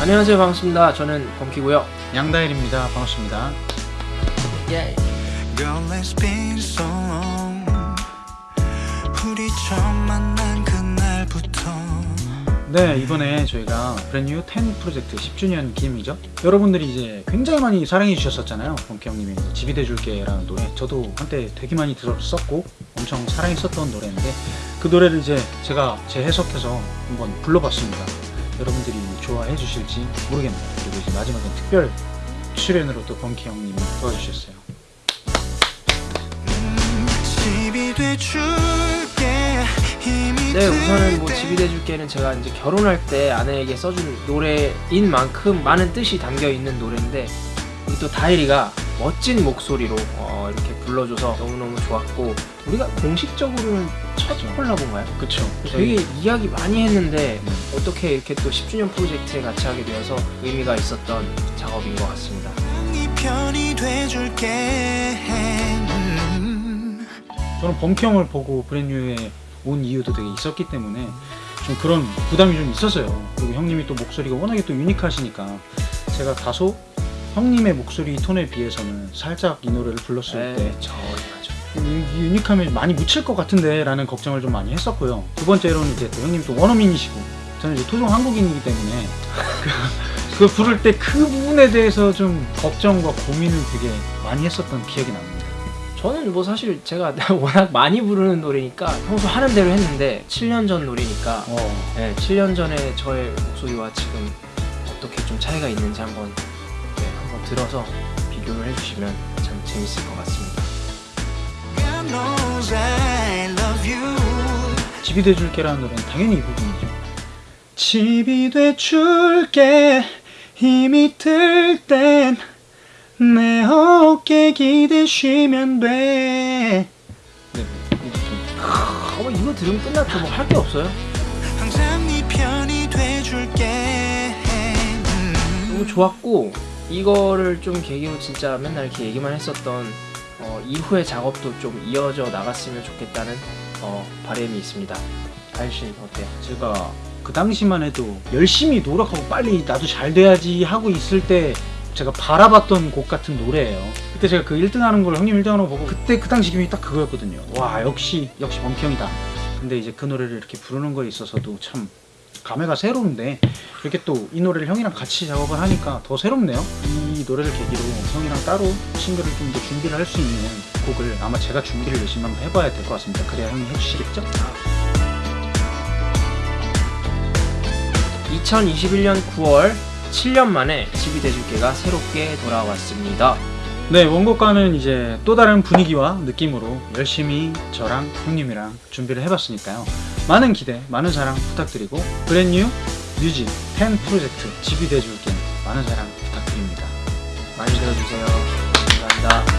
안녕하세요 반갑습니다 저는 범키고요 양다일입니다. 반갑습니다. 예. 네, 이번에 저희가 브랜뉴 10 프로젝트 10주년 기념이죠. 여러분들이 이제 굉장히 많이 사랑해 주셨었잖아요. 범키 형님의 이제 집이 돼줄게 라는 노래. 저도 한때 되게 많이 들었었고 엄청 사랑했었던 노래인데 그 노래를 이제 제가 재해석해서 한번 불러봤습니다. 여러분들이 좋아해 주실지 모르겠네요. 그리고 이제 마지막엔 특별 출연으로 또 범키 형님이 도와주셨어요. 네 우선은 뭐들 집이 돼줄게는 제가 이제 결혼할 때 아내에게 써준 노래인 만큼 많은 뜻이 담겨 있는 노래인데 우리 또 다일이가 멋진 목소리로 어, 이렇게 불러줘서 너무너무 좋았고 우리가 공식적으로는 첫 콜라보인가요? 그쵸. 되게 이야기 많이 했는데 어떻게 이렇게 또 10주년 프로젝트에 같이 하게 되어서 의미가 있었던 작업인 것 같습니다. 네. 저는 범키 형을 보고 브랜뉴에 온 이유도 되게 있었기 때문에 좀 그런 부담이 좀 있었어요. 그리고 형님이 또 목소리가 워낙에 또 유니크하시니까 제가 다소 형님의 목소리 톤에 비해서는 살짝 이 노래를 불렀을 때 저렴하죠. 이 유니크함이 많이 묻힐 것 같은데 라는 걱정을 좀 많이 했었고요. 두 번째로는 이제 또 형님 또 원어민이시고 저는 이제 토종 한국인이기 때문에 그, 그 부를 때 그 부분에 대해서 좀 걱정과 고민을 되게 많이 했었던 기억이 납니다. 저는 뭐 사실 제가 워낙 많이 부르는 노래니까 평소 하는 대로 했는데 7년 전 노래니까 어, 네, 7년 전에 저의 목소리와 지금 어떻게 좀 차이가 있는지 한번 네, 한번 들어서 비교를 해주시면 참 재밌을 것 같습니다. God knows I love you 집이 돼줄게라는 노래는 당연히 이 부분이죠. 집이 돼줄게 힘이 들 땐 내 어깨 기대 쉬면 돼. 네, 이 이거 들으면 끝났죠. 뭐 할 게 없어요. 항상 네 편이 돼줄게 음. 너무 좋았고 이거를 좀 계기로 진짜 맨날 이렇게 얘기만 했었던 어, 이후의 작업도 좀 이어져 나갔으면 좋겠다는 어, 바람이 있습니다. 다일 씨는 어때요? 제가 그 당시만 해도 열심히 노력하고 빨리 나도 잘 돼야지 하고 있을 때 제가 바라봤던 곡 같은 노래예요. 그때 제가 그 1등 하는 걸 형님 1등 하는 거 보고 그때 그 당시 기분이 딱 그거였거든요. 와 역시 역시 범키 형이다. 근데 이제 그 노래를 이렇게 부르는 거에 있어서도 참 감회가 새로운데 이렇게 또 이 노래를 형이랑 같이 작업을 하니까 더 새롭네요. 이 노래를 계기로 형이랑 따로 싱글을 좀 더 준비를 할 수 있는 곡을 아마 제가 준비를 열심히 한번 해봐야 될 것 같습니다. 그래야 형이 해주시겠죠? 2021년 9월 7년 만에 집이 돼줄게가 새롭게 돌아왔습니다. 네, 원곡과는 이제 또 다른 분위기와 느낌으로 열심히 저랑 형님이랑 준비를 해봤으니까요. 많은 기대, 많은 사랑 부탁드리고 브랜뉴 뮤직 10 프로젝트 돼줄게 많은 사랑 부탁드립니다. 많이 들어주세요.